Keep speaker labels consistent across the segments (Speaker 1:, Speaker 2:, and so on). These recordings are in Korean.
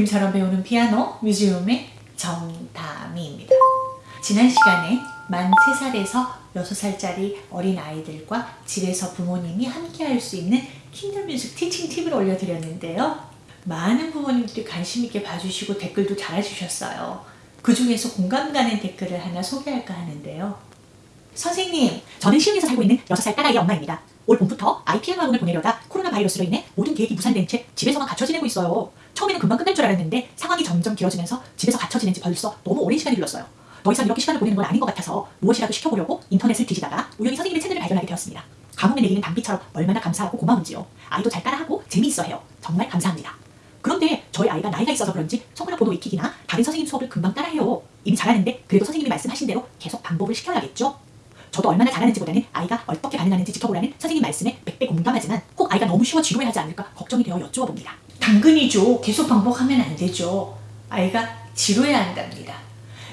Speaker 1: 그림처럼 배우는 피아노 뮤지엄의 정다미입니다. 지난 시간에 만 3살에서 6살짜리 어린 아이들과 집에서 부모님이 함께 할 수 있는 Kinder music teaching 팁을 올려드렸는데요. 많은 부모님들이 관심 있게 봐주시고 댓글도 달아주셨어요. 그 중에서 공감 가는 댓글을 하나 소개할까 하는데요. 선생님, 저는 시흥에서 살고 있는 6살 딸아이의 엄마입니다. 올 봄부터 피아노 학원을 보내려다 코로나 바이러스로 인해 모든 계획이 무산된 채 집에서만 갇혀 지내고 있어요. 처음에는 금방 끝날 줄 알았는데 상황이 점점 길어지면서 집에서 갇혀 지낸 지 벌써 너무 오랜 시간이 흘렀어요. 더 이상 이렇게 시간을 보내는 건 아닌 것 같아서 무엇이라도 시켜보려고 인터넷을 뒤지다가 우연히 선생님의 채널을 발견하게 되었습니다. 가뭄에 내리는 단비처럼 얼마나 감사하고 고마운지요. 아이도 잘 따라하고 재미있어 해요. 정말 감사합니다. 그런데 저희 아이가 나이가 있어서 그런지 손가락 번호 익히기나 다른 선생님 수업을 금방 따라해요. 이미 잘하는데 그래도 선생님이 말씀하신 대로 계속 반복을 시켜야겠죠? 저도 얼마나 잘하는지보다는 아이가 어떻게 반응하는지 지켜보라는 선생님 말씀에 백배 공감하지만 혹 아이가 너무 쉬워 지루해하지 않을까 걱정이 되어 여쭈어 봅니다. 당근이죠. 계속 반복하면 안 되죠. 아이가 지루해야 한답니다.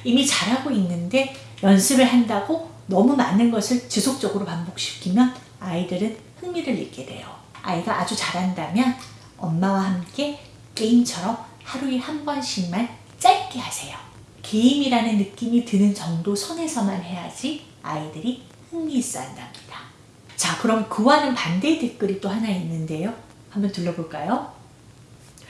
Speaker 1: 이미 잘하고 있는데 연습을 한다고 너무 많은 것을 지속적으로 반복시키면 아이들은 흥미를 잃게 돼요. 아이가 아주 잘한다면 엄마와 함께 게임처럼 하루에 한 번씩만 짧게 하세요. 게임이라는 느낌이 드는 정도 선에서만 해야지 아이들이 흥미있어 한답니다. 자, 그럼 그와는 반대의 댓글이 또 하나 있는데요. 한번 들러볼까요?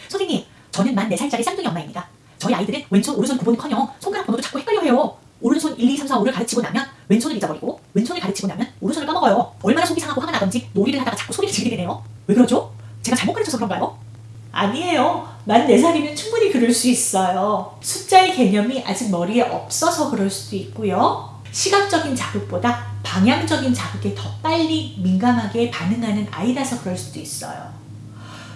Speaker 1: 선생님, 저는 만 4살짜리 쌍둥이 엄마입니다. 저희 아이들은 왼손, 오른손 구분커녕 손가락 번호도 자꾸 헷갈려 해요. 오른손 1, 2, 3, 4, 5를 가르치고 나면 왼손을 잊어버리고 왼손을 가르치고 나면 오른손을 까먹어요. 얼마나 속이 상하고 화가 나던지 놀이를 하다가 자꾸 소리를 지르게 되네요. 왜 그러죠? 제가 잘못 가르쳐서 그런가요? 아니에요. 만 4살이면 충분히 그럴 수 있어요. 숫자의 개념이 아직 머리에 없어서 그럴 수도 있고요. 시각적인 자극보다 방향적인 자극에 더 빨리 민감하게 반응하는 아이라서 그럴 수도 있어요.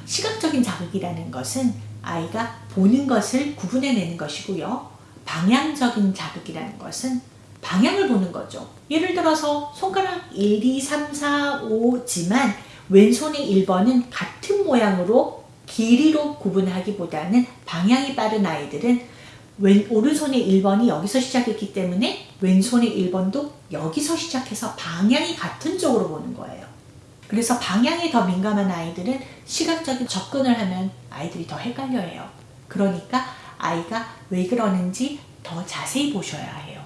Speaker 1: 시각적인 자극이라는 것은 아이가 보는 것을 구분해내는 것이고요. 방향적인 자극이라는 것은 방향을 보는 거죠. 예를 들어서 손가락 1, 2, 3, 4, 5지만 왼손의 1번은 같은 모양으로 길이로 구분하기보다는 방향이 빠른 아이들은 왼, 오른손의 1번이 여기서 시작했기 때문에 왼손의 1번도 여기서 시작해서 방향이 같은 쪽으로 보는 거예요. 그래서 방향이 더 민감한 아이들은 시각적인 접근을 하면 아이들이 더 헷갈려해요. 그러니까 아이가 왜 그러는지 더 자세히 보셔야 해요.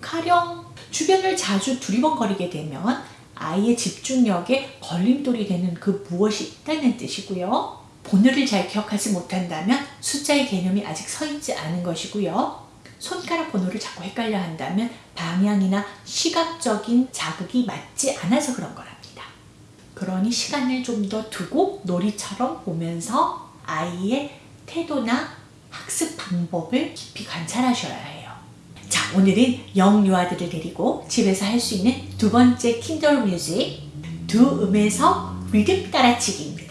Speaker 1: 가령 주변을 자주 두리번거리게 되면 아이의 집중력에 걸림돌이 되는 그 무엇이 있다는 뜻이고요. 번호를 잘 기억하지 못한다면 숫자의 개념이 아직 서 있지 않은 것이고요. 손가락 번호를 자꾸 헷갈려 한다면 방향이나 시각적인 자극이 맞지 않아서 그런 거랍니다. 그러니 시간을 좀 더 두고 놀이처럼 보면서 아이의 태도나 학습 방법을 깊이 관찰하셔야 해요. 자, 오늘은 영유아들을 데리고 집에서 할 수 있는 두 번째 킨들 뮤직 두 음에서 리듬 따라치기입니다.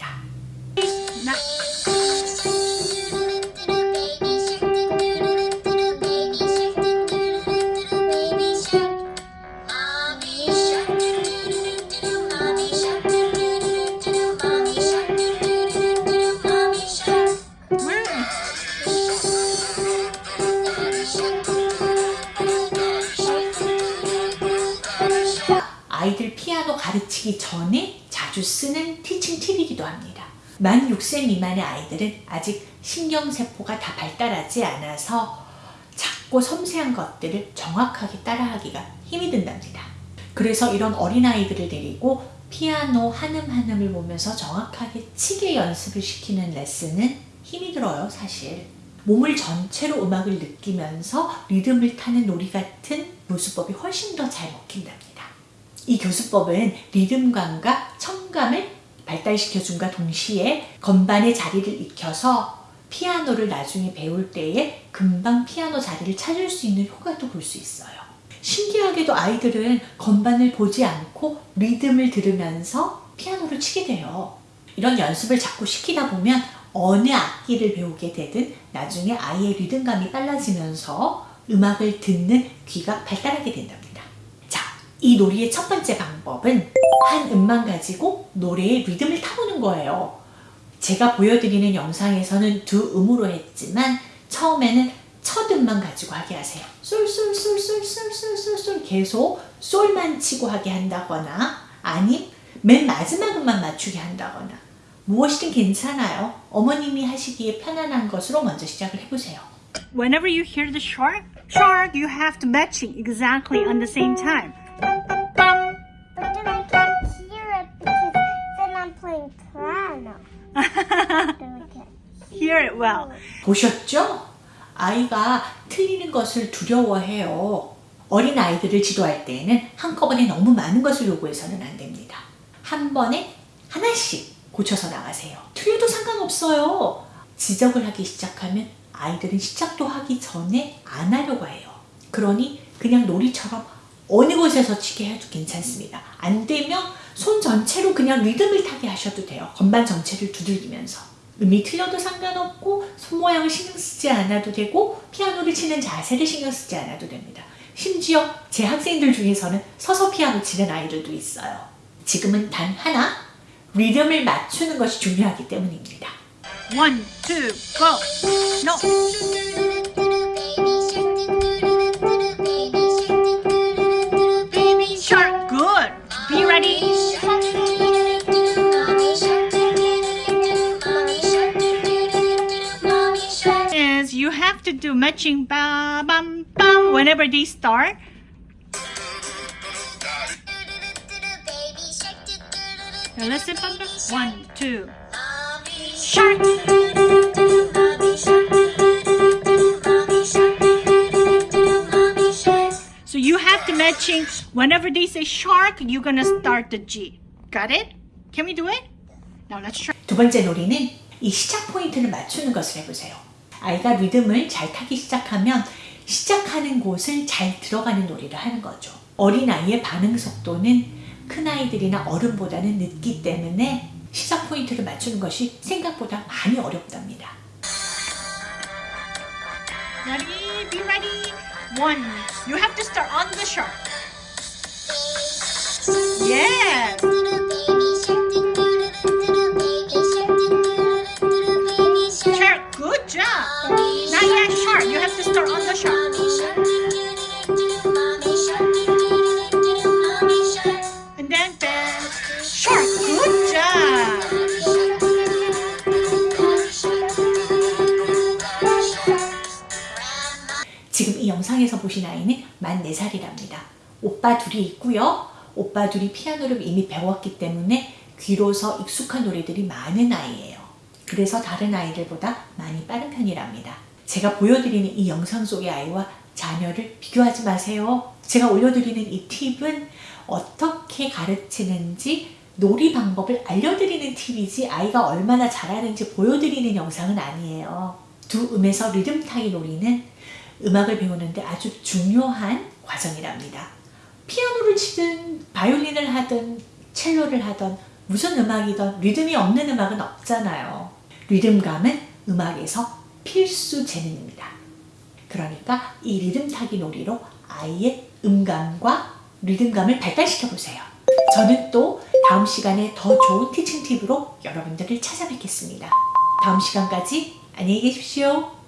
Speaker 1: 가르치기 전에 자주 쓰는 티칭 팁이기도 합니다. 만 6세 미만의 아이들은 아직 신경세포가 다 발달하지 않아서 작고 섬세한 것들을 정확하게 따라하기가 힘이 든답니다. 그래서 이런 어린아이들을 데리고 피아노 한음 한음을 보면서 정확하게 치게 연습을 시키는 레슨은 힘이 들어요 사실. 몸을 전체로 음악을 느끼면서 리듬을 타는 놀이 같은 교수법이 훨씬 더 잘 먹힌답니다. 이 교수법은 리듬감과 청감을 발달시켜준과 동시에 건반의 자리를 익혀서 피아노를 나중에 배울 때에 금방 피아노 자리를 찾을 수 있는 효과도 볼 수 있어요. 신기하게도 아이들은 건반을 보지 않고 리듬을 들으면서 피아노를 치게 돼요. 이런 연습을 자꾸 시키다 보면 어느 악기를 배우게 되든 나중에 아이의 리듬감이 빨라지면서 음악을 듣는 귀가 발달하게 된답니다. 이 놀이의 첫 번째 방법은 한 음만 가지고 노래의 리듬을 타보는 거예요. 제가 보여드리는 영상에서는 두 음으로 했지만 처음에는 첫 음만 가지고 하게 하세요. 솔솔솔솔솔솔솔솔 계속 솔만 치고 하게 한다거나 아님 맨 마지막 음만 맞추게 한다거나 무엇이든 괜찮아요. 어머님이 하시기에 편안한 것으로 먼저 시작을 해보세요.
Speaker 2: Whenever you hear the shark, shark, you have to matching exactly on the same time. Well.
Speaker 1: 보셨죠? 아이가 틀리는 것을 두려워해요. 어린 아이들을 지도할 때에는 한꺼번에 너무 많은 것을 요구해서는 안 됩니다. 한 번에 하나씩 고쳐서 나가세요. 틀려도 상관없어요. 지적을 하기 시작하면 아이들은 시작도 하기 전에 안 하려고 해요. 그러니 그냥 놀이처럼 어느 곳에서 치게 해도 괜찮습니다. 안 되면 손 전체로 그냥 리듬을 타게 하셔도 돼요. 건반 전체를 두들기면서. 음이 틀려도 상관없고 손 모양을 신경 쓰지 않아도 되고 피아노를 치는 자세를 신경 쓰지 않아도 됩니다. 심지어 제 학생들 중에서는 서서 피아노 치는 아이들도 있어요. 지금은 단 하나 리듬을 맞추는 것이 중요하기 때문입니다.
Speaker 2: One, two, go. No. you have to do matching ba bum bum whenever they start. Now listen, bum, bum. One, two. Shark. So you have to matching whenever they say shark, you're gonna start the G. Got it? Can we do it? Now let's try.
Speaker 1: 두 번째 놀이는 이 시작 포인트를 맞추는 것을 해보세요. 아이가 리듬을 잘 타기 시작하면 시작하는 곳을 잘 들어가는 놀이를 하는 거죠. 어린아이의 반응 속도는 큰아이들이나 어른보다는 늦기 때문에 시작 포인트를 맞추는 것이 생각보다 많이 어렵답니다.
Speaker 2: Ready? Be ready. One. You have to start on the shark. Yes.
Speaker 1: 보신 아이는 만 4살이랍니다. 오빠 둘이 있고요. 오빠 둘이 피아노를 이미 배웠기 때문에 귀로서 익숙한 노래들이 많은 아이예요. 그래서 다른 아이들보다 많이 빠른 편이랍니다. 제가 보여드리는 이 영상 속의 아이와 자녀를 비교하지 마세요. 제가 올려드리는 이 팁은 어떻게 가르치는지 놀이 방법을 알려드리는 팁이지 아이가 얼마나 잘하는지 보여드리는 영상은 아니에요. 두 음에서 리듬 타기 놀이는 음악을 배우는데 아주 중요한 과정이랍니다. 피아노를 치든 바이올린을 하든 첼로를 하든 무슨 음악이든 리듬이 없는 음악은 없잖아요. 리듬감은 음악에서 필수 재능입니다. 그러니까 이 리듬 타기 놀이로 아이의 음감과 리듬감을 발달시켜 보세요. 저는 또 다음 시간에 더 좋은 티칭 팁으로 여러분들을 찾아뵙겠습니다. 다음 시간까지 안녕히 계십시오.